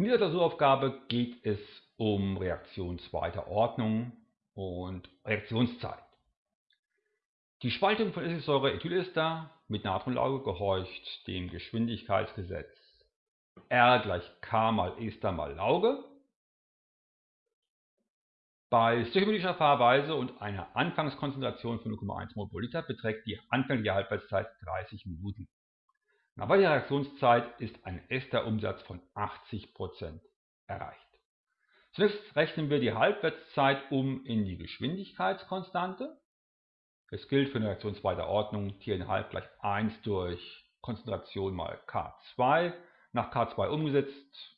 In dieser Klausuraufgabe geht es um Reaktion zweiter Ordnung und Reaktionszeit. Die Spaltung von Essigsäure-Ethylester mit Natronlauge gehorcht dem Geschwindigkeitsgesetz R gleich K mal Ester mal Lauge. Bei stöchiometrischer Fahrweise und einer Anfangskonzentration von 0,1 mol pro Liter beträgt die anfängliche Halbwertszeit 30 Minuten. Nach weiterer Reaktionszeit ist ein Esterumsatz von 80% erreicht. Zunächst rechnen wir die Halbwertszeit um in die Geschwindigkeitskonstante. Es gilt für eine Reaktion zweiter Ordnung T1,5 gleich 1 durch Konzentration mal K2. Nach K2 umgesetzt,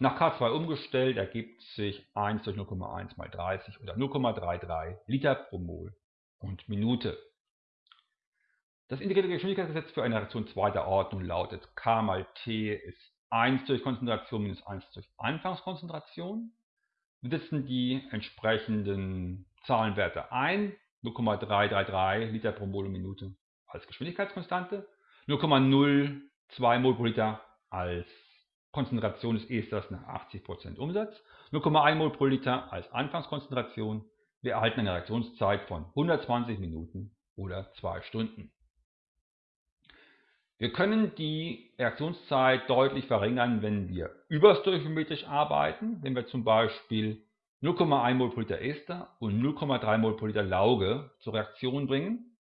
nach K2 umgestellt ergibt sich 1 durch 0,1 mal 30 oder 0,33 Liter pro Mol und Minute. Das integrierte Geschwindigkeitsgesetz für eine Reaktion zweiter Ordnung lautet K mal T ist 1 durch Konzentration minus 1 durch Anfangskonzentration. Wir setzen die entsprechenden Zahlenwerte ein. 0,333 Liter pro Mol und Minute als Geschwindigkeitskonstante, 0,02 Mol pro Liter als Konzentration des Esters nach 80% Umsatz, 0,1 Mol pro Liter als Anfangskonzentration. Wir erhalten eine Reaktionszeit von 120 Minuten oder 2 Stunden. Wir können die Reaktionszeit deutlich verringern, wenn wir überstöchiometrisch arbeiten, wenn wir zum Beispiel 0,1 mol pro Liter Ester und 0,3 mol pro Liter Lauge zur Reaktion bringen.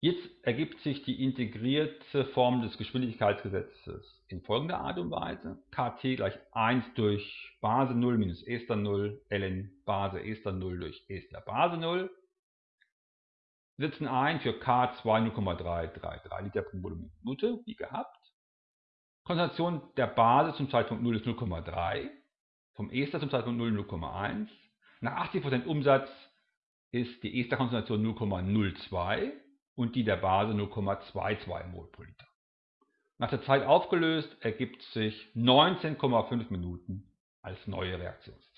Jetzt ergibt sich die integrierte Form des Geschwindigkeitsgesetzes in folgender Art und Weise. Kt gleich 1 durch Base 0 minus Ester 0 ln Base Ester 0 durch Ester Base 0 setzen ein für K2 0,333 Liter pro Minute, wie gehabt. Konzentration der Basis zum Zeitpunkt 0 ist 0,3, vom Ester zum Zeitpunkt 0 0,1. Nach 80% Umsatz ist die Esterkonzentration 0,02 und die der Base 0,22 mol pro Liter. Nach der Zeit aufgelöst ergibt sich 19,5 Minuten als neue Reaktionszeit.